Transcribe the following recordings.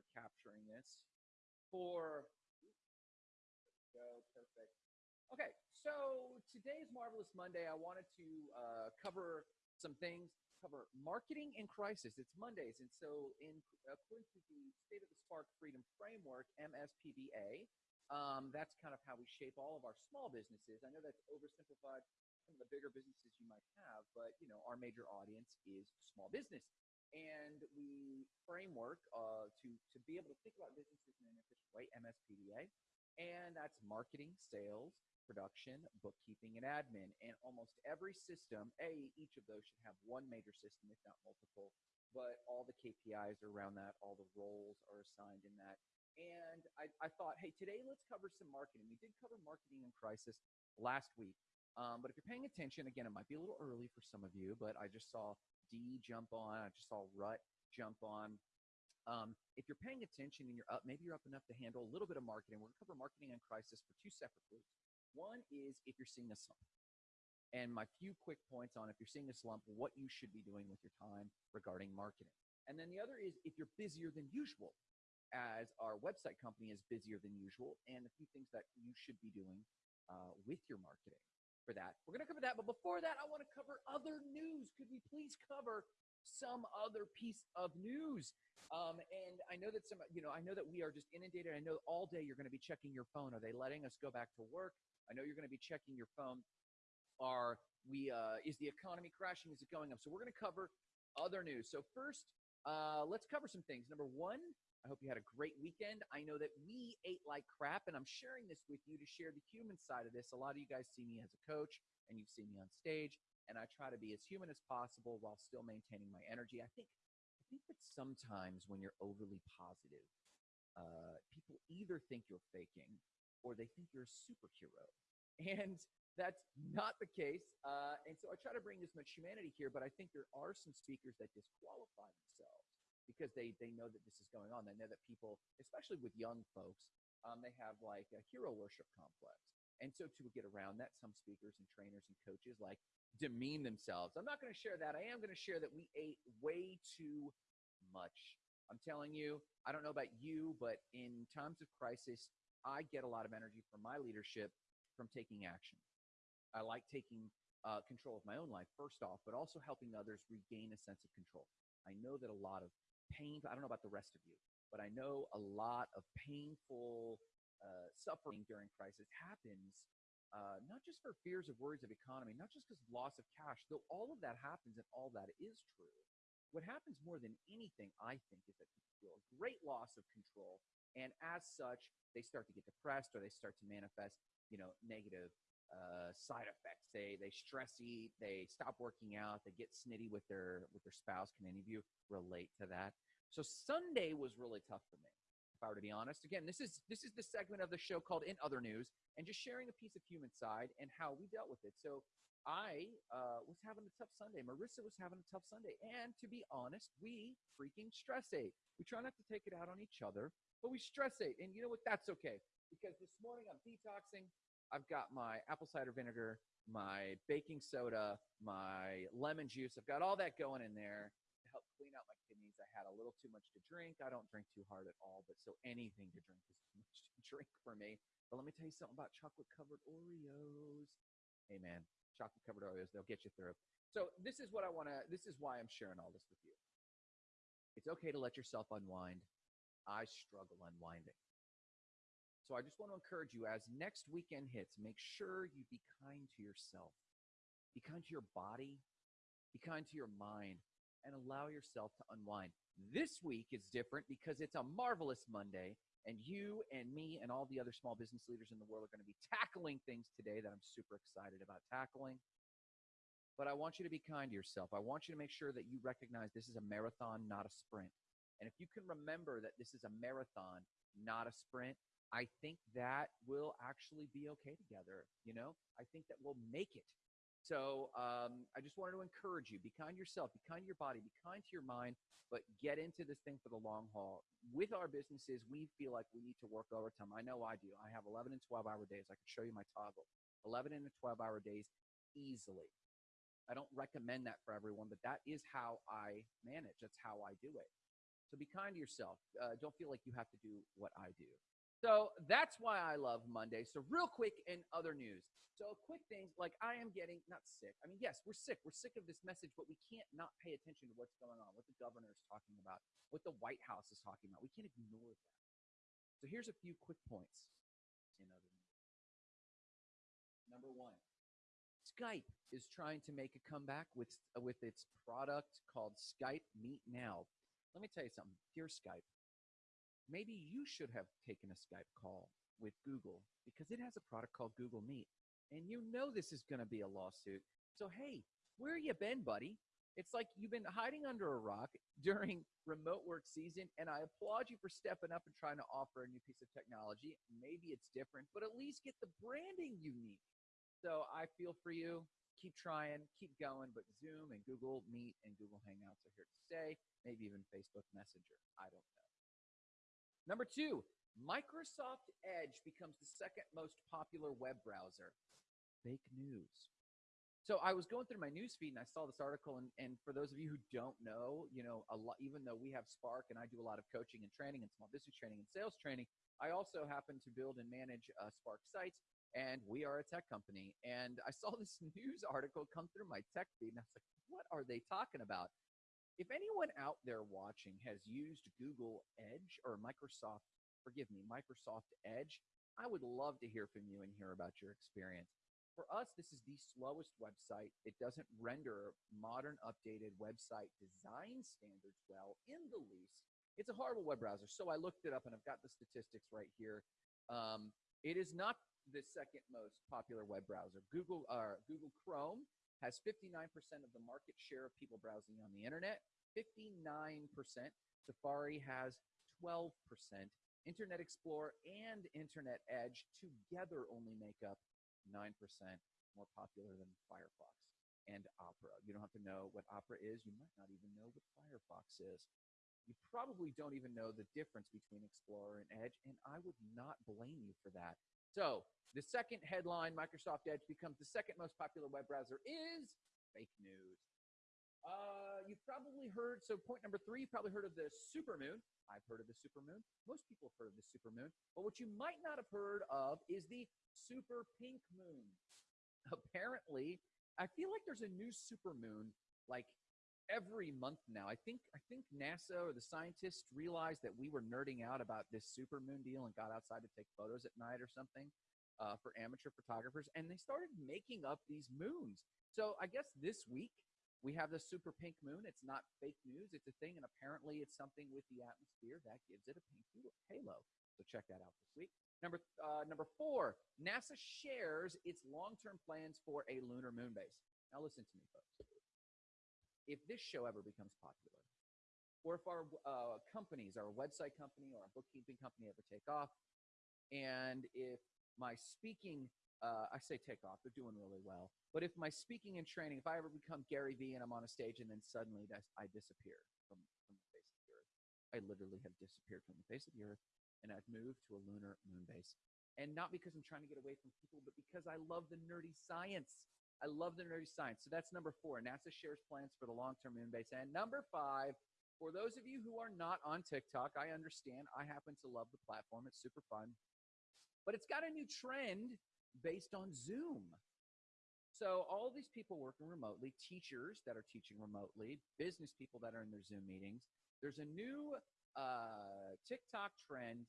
we're capturing this for. Go perfect. Okay, so today's Marvelous Monday. I wanted to uh, cover some things. Cover marketing in crisis. It's Mondays, and so in according to the State of the Spark Freedom Framework (MSPBA), um, that's kind of how we shape all of our small businesses. I know that's oversimplified some of the bigger businesses you might have, but you know our major audience is small business and we framework uh, to to be able to think about businesses in an efficient way, MSPBA, and that's marketing, sales, production, bookkeeping, and admin. And almost every system, a each of those should have one major system, if not multiple. But all the KPIs are around that, all the roles are assigned in that. And I, I thought, hey, today let's cover some marketing. We did cover marketing in crisis last week. Um, but if you're paying attention, again, it might be a little early for some of you, but I just saw D jump on. I just saw Rut jump on. Um, if you're paying attention and you're up, maybe you're up enough to handle a little bit of marketing. We're going to cover marketing and crisis for two separate groups. One is if you're seeing a slump. And my few quick points on if you're seeing a slump, what you should be doing with your time regarding marketing. And then the other is if you're busier than usual, as our website company is busier than usual, and a few things that you should be doing uh, with your marketing for that. We're going to cover that. But before that, I want to cover other news. Could we please cover some other piece of news? Um, and I know that some, you know, I know that we are just inundated. I know all day you're going to be checking your phone. Are they letting us go back to work? I know you're going to be checking your phone. Are we? Uh, is the economy crashing? Is it going up? So we're going to cover other news. So first, uh, let's cover some things. Number one, I hope you had a great weekend. I know that we ate like crap, and I'm sharing this with you to share the human side of this. A lot of you guys see me as a coach, and you've seen me on stage, and I try to be as human as possible while still maintaining my energy. I think, I think that sometimes when you're overly positive, uh, people either think you're faking or they think you're a superhero, and that's not the case. Uh, and so I try to bring as much humanity here, but I think there are some speakers that disqualify themselves because they they know that this is going on. They know that people, especially with young folks, um, they have like a hero worship complex. And so to get around that, some speakers and trainers and coaches like demean themselves. I'm not going to share that. I am going to share that we ate way too much. I'm telling you, I don't know about you, but in times of crisis, I get a lot of energy from my leadership from taking action. I like taking uh, control of my own life, first off, but also helping others regain a sense of control. I know that a lot of pain. I don't know about the rest of you, but I know a lot of painful uh, suffering during crisis happens uh, not just for fears of worries of economy, not just because of loss of cash, though all of that happens and all that is true. What happens more than anything, I think, is that people feel a great loss of control, and as such, they start to get depressed or they start to manifest, you know, negative uh, side effects. They they stress eat. They stop working out. They get snitty with their with their spouse. Can any of you relate to that? So Sunday was really tough for me. If I were to be honest, again, this is this is the segment of the show called In Other News, and just sharing a piece of human side and how we dealt with it. So I uh, was having a tough Sunday. Marissa was having a tough Sunday, and to be honest, we freaking stress ate. We try not to take it out on each other, but we stress ate, and you know what? That's okay because this morning I'm detoxing. I've got my apple cider vinegar, my baking soda, my lemon juice. I've got all that going in there to help clean out my kidneys. I had a little too much to drink. I don't drink too hard at all, but so anything to drink is too much to drink for me. But let me tell you something about chocolate covered Oreos. Hey man, chocolate covered Oreos, they'll get you through. So this is what I want to this is why I'm sharing all this with you. It's okay to let yourself unwind. I struggle unwinding. So I just want to encourage you as next weekend hits, make sure you be kind to yourself. Be kind to your body, be kind to your mind, and allow yourself to unwind. This week is different because it's a marvelous Monday, and you and me and all the other small business leaders in the world are going to be tackling things today that I'm super excited about tackling. But I want you to be kind to yourself. I want you to make sure that you recognize this is a marathon, not a sprint. And if you can remember that this is a marathon, not a sprint, I think that we'll actually be okay together. You know, I think that we'll make it. So um, I just wanted to encourage you: be kind to yourself, be kind to your body, be kind to your mind, but get into this thing for the long haul. With our businesses, we feel like we need to work overtime. I know I do. I have 11 and 12 hour days. I can show you my Toggl. 11 and 12 hour days easily. I don't recommend that for everyone, but that is how I manage. That's how I do it. So be kind to yourself. Uh, don't feel like you have to do what I do. So that's why I love Monday. So real quick in other news. So quick things like I am getting not sick. I mean, yes, we're sick. We're sick of this message, but we can't not pay attention to what's going on, what the governor is talking about, what the White House is talking about. We can't ignore that. So here's a few quick points in other news. Number one, Skype is trying to make a comeback with with its product called Skype Meet Now. Let me tell you something, dear Skype. Maybe you should have taken a Skype call with Google because it has a product called Google Meet. And you know this is going to be a lawsuit. So, hey, where you been, buddy? It's like you've been hiding under a rock during remote work season, and I applaud you for stepping up and trying to offer a new piece of technology. Maybe it's different, but at least get the branding unique. So I feel for you. Keep trying, keep going, but Zoom and Google Meet and Google Hangouts are here to stay, maybe even Facebook Messenger. I don't know. Number two, Microsoft Edge becomes the second most popular web browser. Fake news. So I was going through my news feed and I saw this article. And, and for those of you who don't know, you know, a lot, even though we have Spark and I do a lot of coaching and training and small business training and sales training, I also happen to build and manage uh, Spark sites. And we are a tech company. And I saw this news article come through my tech feed and I was like, what are they talking about? If anyone out there watching has used Google Edge or Microsoft, forgive me, Microsoft Edge, I would love to hear from you and hear about your experience. For us, this is the slowest website. It doesn't render modern, updated website design standards well in the least. It's a horrible web browser. So I looked it up and I've got the statistics right here. Um, it is not the second most popular web browser. Google, uh, Google Chrome has 59% of the market share of people browsing on the internet. 59%. Safari has 12%. Internet Explorer and Internet Edge together only make up 9% more popular than Firefox and Opera. You don't have to know what Opera is. You might not even know what Firefox is. You probably don't even know the difference between Explorer and Edge, and I would not blame you for that. So, the second headline Microsoft Edge becomes the second most popular web browser is fake news. Uh, you've probably heard, so point number three, you've probably heard of the supermoon. I've heard of the supermoon. Most people have heard of the supermoon. But what you might not have heard of is the super pink moon. Apparently, I feel like there's a new supermoon like every month now. I think I think NASA or the scientists realized that we were nerding out about this super moon deal and got outside to take photos at night or something uh, for amateur photographers, and they started making up these moons. So I guess this week we have the super pink moon. It's not fake news. It's a thing, and apparently it's something with the atmosphere that gives it a pink halo. So check that out this week. Number uh, number four, NASA shares its long-term plans for a lunar moon base. Now listen to me, folks. If this show ever becomes popular, or if our uh, companies, our website company or our bookkeeping company ever take off, and if my speaking uh, I say take off. They're doing really well. But if my speaking and training, if I ever become Gary Vee and I'm on a stage and then suddenly I disappear from, from the face of the earth, I literally have disappeared from the face of the earth and I've moved to a lunar moon base. And not because I'm trying to get away from people, but because I love the nerdy science. I love the nerdy science. So that's number four. NASA shares plans for the long term moon base. And number five, for those of you who are not on TikTok, I understand. I happen to love the platform, it's super fun. But it's got a new trend based on Zoom. So all these people working remotely, teachers that are teaching remotely, business people that are in their Zoom meetings, there's a new uh, TikTok trend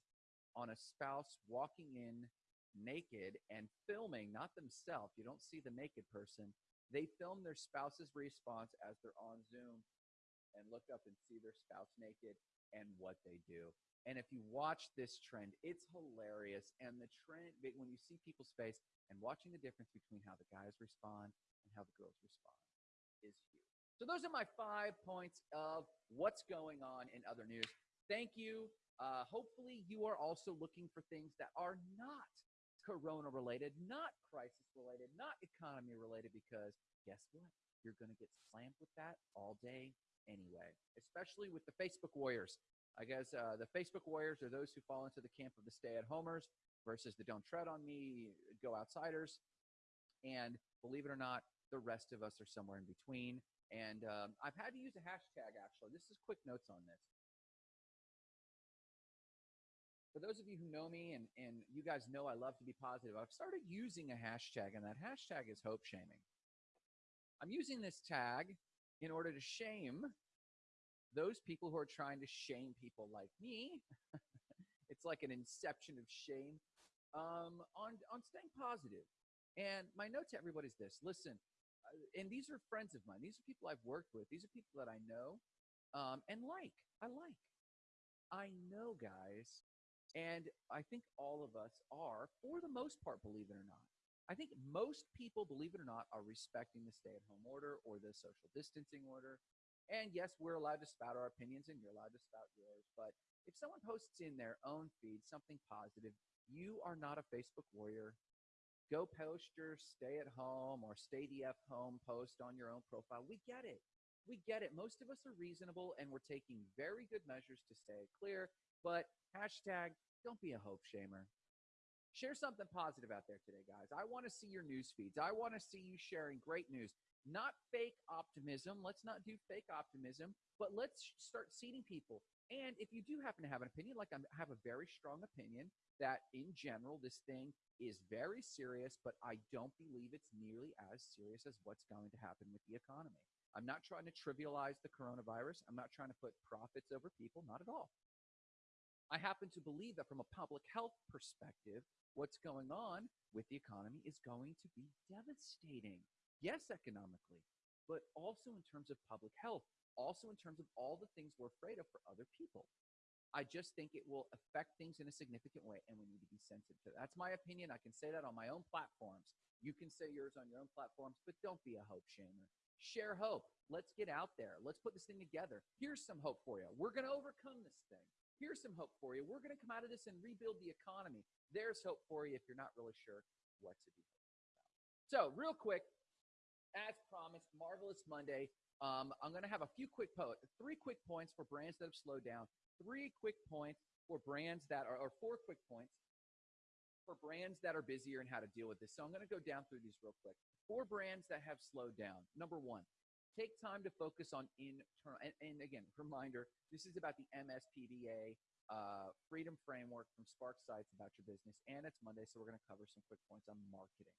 on a spouse walking in naked and filming, not themselves. You don't see the naked person. They film their spouse's response as they're on Zoom and look up and see their spouse naked and what they do. And if you watch this trend, it's hilarious. And the trend, when you see people's face and watching the difference between how the guys respond and how the girls respond is huge. So those are my five points of what's going on in other news. Thank you. Uh, hopefully, you are also looking for things that are not corona related, not crisis related, not economy related, because guess what? You're going to get slammed with that all day anyway, especially with the Facebook warriors. I guess uh, the Facebook warriors are those who fall into the camp of the stay at homers versus the don't tread on me, go outsiders. And believe it or not, the rest of us are somewhere in between. And um, I've had to use a hashtag actually. This is quick notes on this. For those of you who know me and, and you guys know I love to be positive, I've started using a hashtag, and that hashtag is hope shaming. I'm using this tag in order to shame those people who are trying to shame people like me. it's like an inception of shame um, on, on staying positive. And my note to everybody is this listen, uh, and these are friends of mine, these are people I've worked with, these are people that I know um, and like. I like. I know, guys, and I think all of us are, for the most part, believe it or not. I think most people, believe it or not, are respecting the stay at home order or the social distancing order. And yes, we're allowed to spout our opinions and you're allowed to spout yours. But if someone posts in their own feed something positive, you are not a Facebook warrior. Go post your stay at home or stay DF home post on your own profile. We get it. We get it. Most of us are reasonable and we're taking very good measures to stay clear. But hashtag don't be a hope shamer. Share something positive out there today, guys. I want to see your news feeds. I want to see you sharing great news, not fake optimism. Let's not do fake optimism, but let's start seeding people. And if you do happen to have an opinion, like I have a very strong opinion that in general, this thing is very serious, but I don't believe it's nearly as serious as what's going to happen with the economy. I'm not trying to trivialize the coronavirus. I'm not trying to put profits over people, not at all. I happen to believe that from a public health perspective, what's going on with the economy is going to be devastating. Yes, economically, but also in terms of public health, also in terms of all the things we're afraid of for other people. I just think it will affect things in a significant way, and we need to be sensitive to that. That's my opinion. I can say that on my own platforms. You can say yours on your own platforms, but don't be a hope shamer. Share hope. Let's get out there. Let's put this thing together. Here's some hope for you. We're going to overcome this thing. Here's some hope for you. We're going to come out of this and rebuild the economy. There's hope for you if you're not really sure what to do. So, real quick, as promised, Marvelous Monday. Um, I'm going to have a few quick po- three quick points for brands that have slowed down, three quick points for brands that are, or four quick points for brands that are busier and how to deal with this. So I'm going to go down through these real quick. Four brands that have slowed down. Number one, take time to focus on internal and, and again reminder this is about the mspba uh, freedom framework from spark sites about your business and it's monday so we're going to cover some quick points on marketing.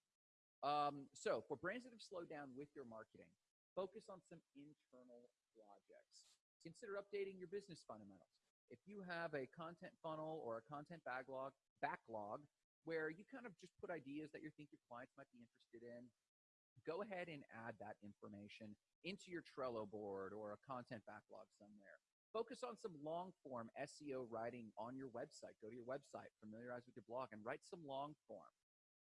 Um, so for brands that have slowed down with your marketing focus on some internal projects. Consider updating your business fundamentals. If you have a content funnel or a content backlog backlog where you kind of just put ideas that you think your clients might be interested in go ahead and add that information into your Trello board or a content backlog somewhere. Focus on some long form SEO writing on your website. Go to your website, familiarize with your blog, and write some long form.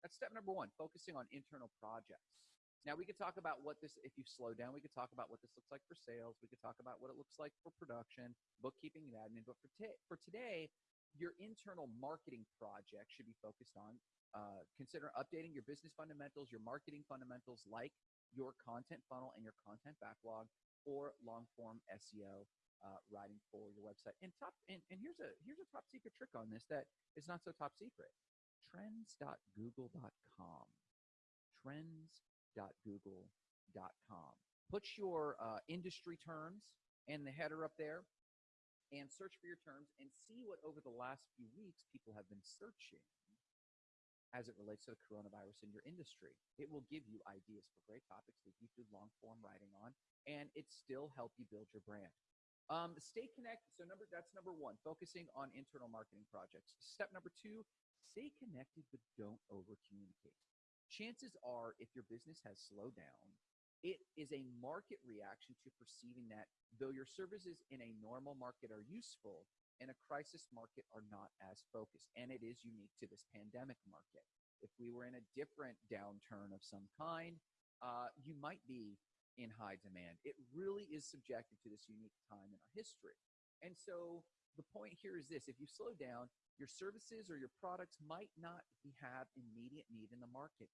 That's step number one, focusing on internal projects. Now, we could talk about what this, if you slow down, we could talk about what this looks like for sales. We could talk about what it looks like for production, bookkeeping, and admin. But for, t- for today, your internal marketing project should be focused on uh, consider updating your business fundamentals, your marketing fundamentals, like your content funnel and your content backlog, or long form SEO uh, writing for your website. And top and, and here's a here's a top secret trick on this that is not so top secret. Trends.google.com. Trends.google.com. Put your uh, industry terms and the header up there and search for your terms and see what over the last few weeks people have been searching as it relates to the coronavirus in your industry. It will give you ideas for great topics that you do long form writing on, and it still help you build your brand. Um, stay connected. So number that's number one, focusing on internal marketing projects. Step number two, stay connected but don't over communicate. Chances are, if your business has slowed down, it is a market reaction to perceiving that though your services in a normal market are useful, in a crisis market are not as focused. And it is unique to this pandemic market. If we were in a different downturn of some kind, uh, you might be in high demand. It really is subjected to this unique time in our history. And so the point here is this if you slow down, your services or your products might not have immediate need in the market.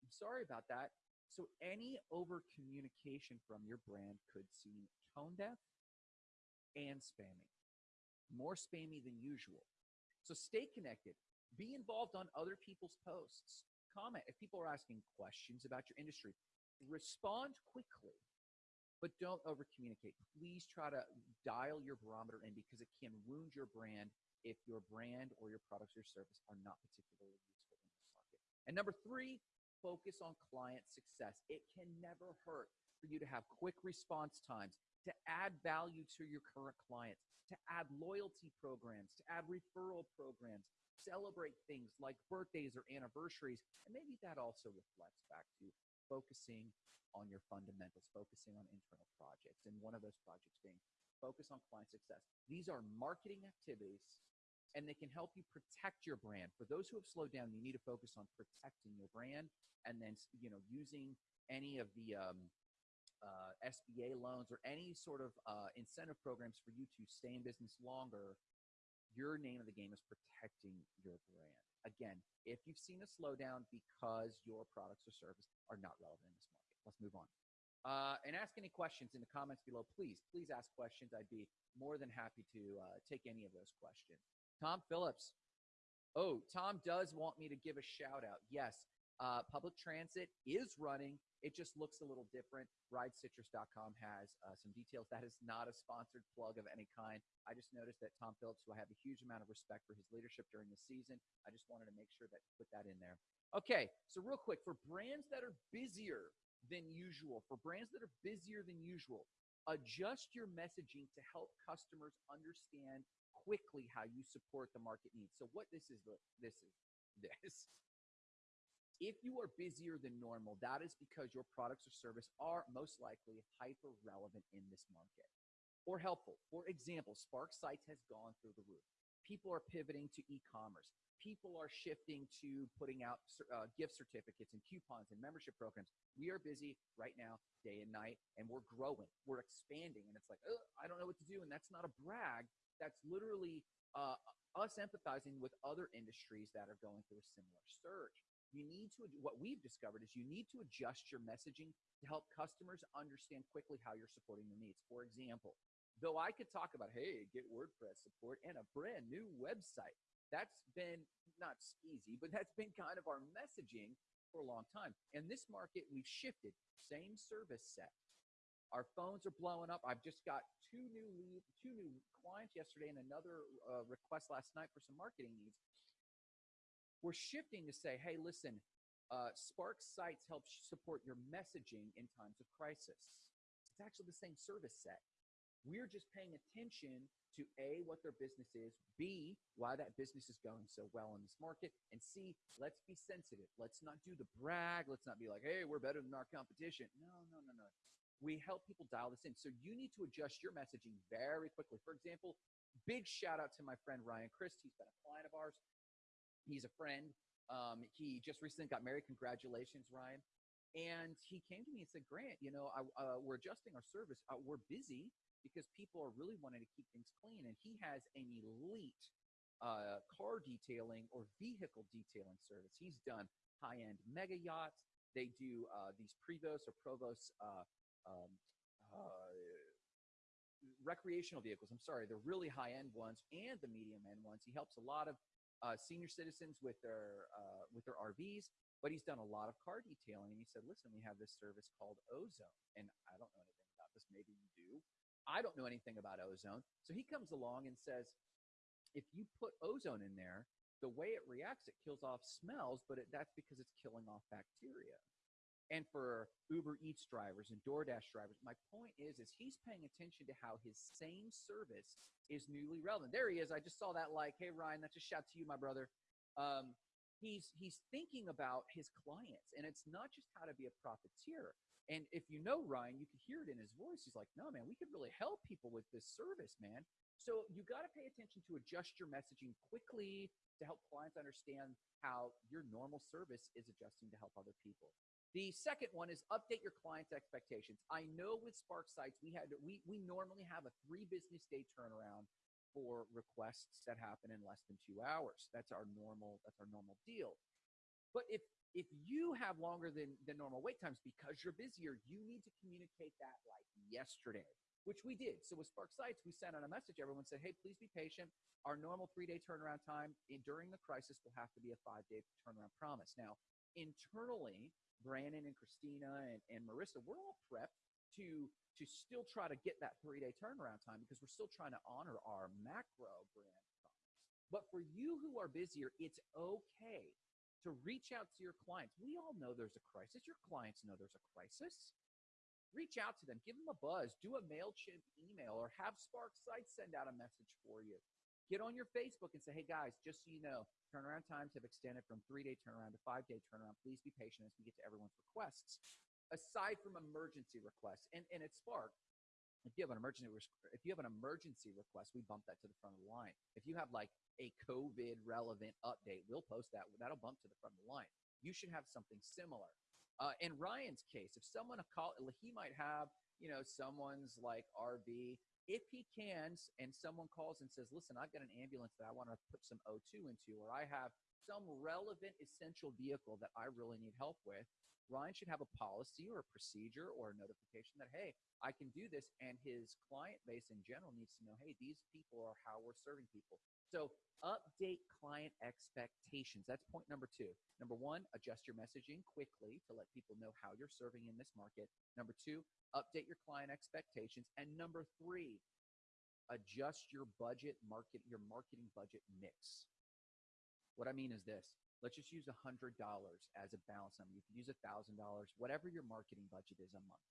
I'm sorry about that. So any over communication from your brand could seem tone deaf and spammy more spammy than usual. So stay connected. Be involved on other people's posts. Comment if people are asking questions about your industry. Respond quickly, but don't over communicate. Please try to dial your barometer in because it can wound your brand if your brand or your products or service are not particularly useful in this market. And number three, focus on client success. It can never hurt for you to have quick response times, to add value to your current clients, to add loyalty programs, to add referral programs, celebrate things like birthdays or anniversaries. And maybe that also reflects back to focusing on your fundamentals, focusing on internal projects. And one of those projects being focus on client success. These are marketing activities and they can help you protect your brand. For those who have slowed down, you need to focus on protecting your brand and then, you know, using any of the um, uh, SBA loans or any sort of uh, incentive programs for you to stay in business longer. Your name of the game is protecting your brand. Again, if you've seen a slowdown because your products or service are not relevant in this market, let's move on. Uh, and ask any questions in the comments below. Please, please ask questions. I'd be more than happy to uh, take any of those questions. Tom Phillips. Oh, Tom does want me to give a shout out. Yes, uh, public transit is running. It just looks a little different. RideCitrus.com has uh, some details. That is not a sponsored plug of any kind. I just noticed that Tom Phillips, who I have a huge amount of respect for his leadership during the season, I just wanted to make sure that put that in there. Okay, so real quick, for brands that are busier than usual, for brands that are busier than usual, adjust your messaging to help customers understand quickly how you support the market needs. So what this is, this is this. If you are busier than normal, that is because your products or service are most likely hyper relevant in this market or helpful. For example, Spark Sites has gone through the roof. People are pivoting to e-commerce. People are shifting to putting out uh, gift certificates and coupons and membership programs. We are busy right now, day and night, and we're growing. We're expanding, and it's like, I don't know what to do, and that's not a brag. That's literally uh, us empathizing with other industries that are going through a similar surge you need to what we've discovered is you need to adjust your messaging to help customers understand quickly how you're supporting their needs. For example though i could talk about hey get wordpress support and a brand new website that's been not easy but that's been kind of our messaging for a long time. In this market we've shifted. Same service set. Our phones are blowing up. I've just got two new lead, two new clients yesterday and another uh, request last night for some marketing needs we're shifting to say, hey, listen, uh, Spark Sites helps support your messaging in times of crisis. It's actually the same service set. We're just paying attention to A, what their business is, B, why that business is going so well in this market, and C, let's be sensitive. Let's not do the brag. Let's not be like, hey, we're better than our competition. No, no, no, no. We help people dial this in. So you need to adjust your messaging very quickly. For example, big shout out to my friend Ryan Christ. He's been a client of ours. He's a friend. Um, he just recently got married. Congratulations, Ryan. And he came to me and said, Grant, you know, I, uh, we're adjusting our service. Uh, we're busy because people are really wanting to keep things clean. And he has an elite uh, car detailing or vehicle detailing service. He's done high end mega yachts. They do uh, these Prevost or Provost uh, um, uh, recreational vehicles. I'm sorry, the really high end ones and the medium end ones. He helps a lot of uh, senior citizens with their uh, with their RVs, but he's done a lot of car detailing. And he said, "Listen, we have this service called Ozone, and I don't know anything about this. Maybe you do. I don't know anything about Ozone." So he comes along and says, "If you put ozone in there, the way it reacts, it kills off smells, but it, that's because it's killing off bacteria." And for Uber Eats drivers and DoorDash drivers. My point is, is he's paying attention to how his same service is newly relevant. There he is. I just saw that like, hey Ryan, that's a shout to you, my brother. Um, he's he's thinking about his clients, and it's not just how to be a profiteer. And if you know Ryan, you can hear it in his voice. He's like, no, man, we could really help people with this service, man. So you got to pay attention to adjust your messaging quickly to help clients understand how your normal service is adjusting to help other people. The second one is update your client's expectations. I know with Spark Sites, we had we we normally have a three business day turnaround for requests that happen in less than two hours. That's our normal, that's our normal deal. But if if you have longer than, than normal wait times because you're busier, you need to communicate that like yesterday, which we did. So with Spark Sites, we sent out a message. Everyone said, hey, please be patient. Our normal three day turnaround time in, during the crisis will have to be a five day turnaround promise. Now, internally, Brandon and Christina and, and Marissa, we're all prepped to to still try to get that three day turnaround time because we're still trying to honor our macro brand promise. But for you who are busier, it's okay to reach out to your clients. We all know there's a crisis. Your clients know there's a crisis. Reach out to them, give them a buzz, do a MailChimp email, or have Spark Sites send out a message for you. Get on your Facebook and say, hey guys, just so you know, turnaround times have extended from three day turnaround to five day turnaround. Please be patient as we get to everyone's requests. Aside from emergency requests, and, and at Spark, if you have an emergency if you have an emergency request, we bump that to the front of the line. If you have like a COVID relevant update, we'll post that. That'll bump to the front of the line. You should have something similar. Uh, in Ryan's case, if someone call, he might have you know someone's like RV. If he can, and someone calls and says, "Listen, I've got an ambulance that I want to put some O2 into, or I have some relevant essential vehicle that I really need help with," Ryan should have a policy or a procedure or a notification that, hey, I can do this. And his client base in general needs to know, hey, these people are how we're serving people. So update client expectations. That's point number two. Number one, adjust your messaging quickly to let people know how you're serving in this market. Number two, update your client expectations. And number three, adjust your budget market, your marketing budget mix. What I mean is this let's just use $100 as a balance number. You can use $1,000, whatever your marketing budget is a month.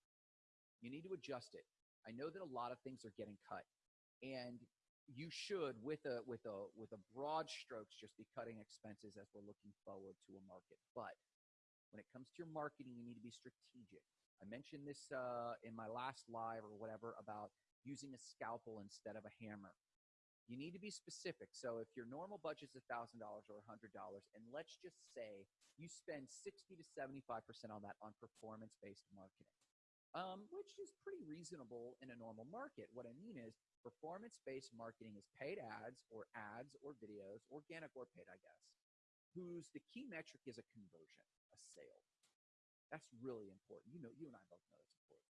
You need to adjust it. I know that a lot of things are getting cut and you should with a with a with a broad strokes just be cutting expenses as we're looking forward to a market. But when it comes to your marketing, you need to be strategic. I mentioned this uh, in my last live or whatever about using a scalpel instead of a hammer. You need to be specific. So if your normal budget is $1,000 or $100, and let's just say you spend 60 to 75% on that on performance based marketing, um, which is pretty reasonable in a normal market. What I mean is, performance based marketing is paid ads or ads or videos, organic or paid, I guess, whose the key metric is a conversion, a sale. That's really important. You know, you and I both know that's important.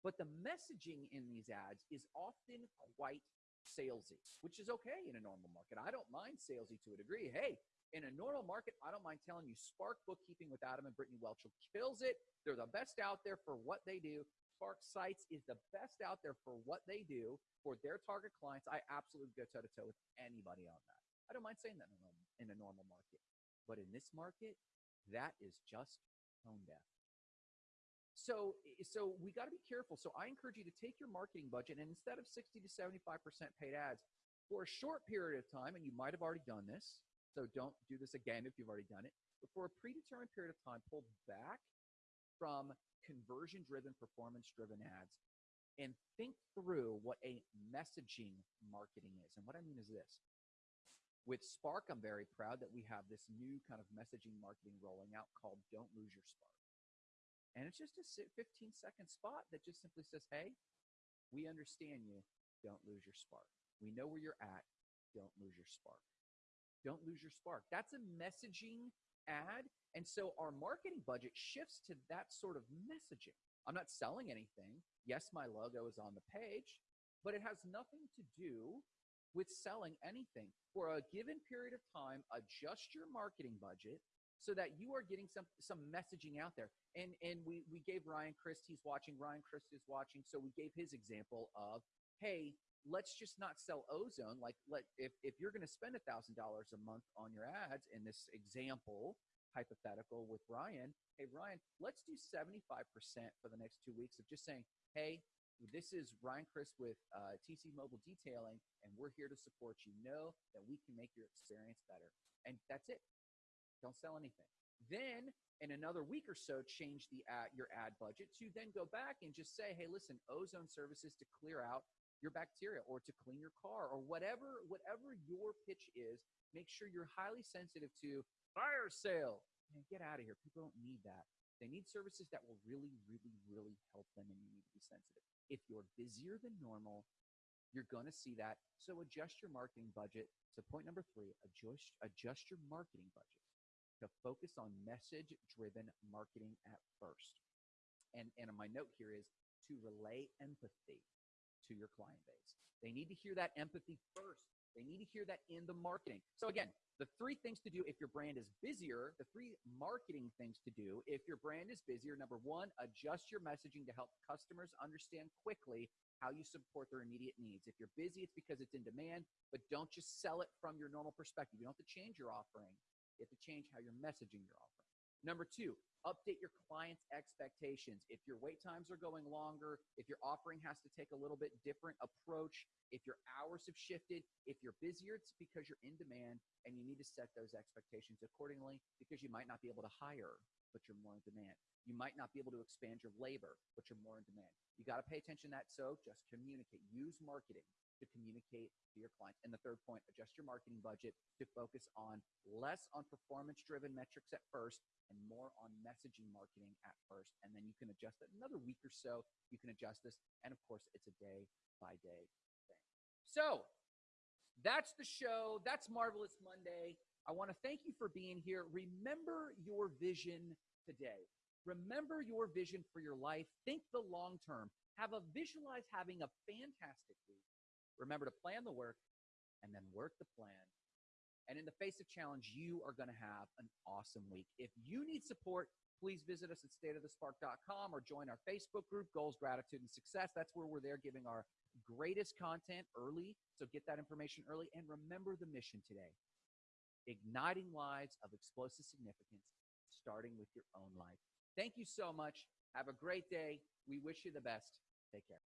But the messaging in these ads is often quite salesy, which is okay in a normal market. I don't mind salesy to a degree. Hey, in a normal market, I don't mind telling you Spark Bookkeeping with Adam and Brittany Welch kills it. They're the best out there for what they do. Spark Sites is the best out there for what they do for their target clients. I absolutely go toe to toe with anybody on that. I don't mind saying that in a, normal, in a normal market. But in this market, that is just tone deaf. So, so we got to be careful. So I encourage you to take your marketing budget and instead of 60 to 75% paid ads for a short period of time, and you might have already done this, so don't do this again if you've already done it, but for a predetermined period of time, pull back from conversion driven, performance driven ads and think through what a messaging marketing is. And what I mean is this. With Spark, I'm very proud that we have this new kind of messaging marketing rolling out called Don't Lose Your Spark. And it's just a 15 second spot that just simply says, hey, we understand you. Don't lose your spark. We know where you're at. Don't lose your spark. Don't lose your spark. That's a messaging ad. And so our marketing budget shifts to that sort of messaging. I'm not selling anything. Yes, my logo is on the page, but it has nothing to do with selling anything. For a given period of time, adjust your marketing budget so that you are getting some some messaging out there. And and we we gave Ryan Christ, he's watching. Ryan Christ is watching. So we gave his example of, hey, let's just not sell ozone. Like let if if you're going to spend a thousand dollars a month on your ads in this example hypothetical with Ryan, hey Ryan, let's do 75% for the next two weeks of just saying, hey, this is Ryan Chris with uh, TC Mobile Detailing, and we're here to support you. Know that we can make your experience better. And that's it. Don't sell anything. Then in another week or so, change the ad, your ad budget to then go back and just say, hey, listen, ozone services to clear out your bacteria or to clean your car or whatever whatever your pitch is. Make sure you're highly sensitive to fire sale. Man, get out of here. People don't need that. They need services that will really, really, really help them, and you need to be sensitive. If you're busier than normal, you're going to see that. So adjust your marketing budget. So point number three, adjust adjust your marketing budget to focus on message driven marketing at first. And, and my note here is to relay empathy to your client base. They need to hear that empathy first. They need to hear that in the marketing. So, again, the three things to do if your brand is busier, the three marketing things to do if your brand is busier. Number one, adjust your messaging to help customers understand quickly how you support their immediate needs. If you're busy, it's because it's in demand, but don't just sell it from your normal perspective. You don't have to change your offering, you have to change how you're messaging your offering. Number two, update your client's expectations. If your wait times are going longer, if your offering has to take a little bit different approach, if your hours have shifted, if you're busier, it's because you're in demand and you need to set those expectations accordingly because you might not be able to hire, but you're more in demand. You might not be able to expand your labor, but you're more in demand. You got to pay attention to that. So just communicate, use marketing to communicate to your clients. And the third point, adjust your marketing budget to focus on less on performance driven metrics at first and more on messaging marketing at first. And then you can adjust it another week or so. You can adjust this. And of course, it's a day by day thing. So that's the show. That's Marvelous Monday. I want to thank you for being here. Remember your vision today. Remember your vision for your life. Think the long term. Have a visualize having a fantastic week Remember to plan the work and then work the plan. And in the face of challenge, you are going to have an awesome week. If you need support, please visit us at stateofthespark.com or join our Facebook group, Goals, Gratitude, and Success. That's where we're there giving our greatest content early. So get that information early. And remember the mission today igniting lives of explosive significance, starting with your own life. Thank you so much. Have a great day. We wish you the best. Take care.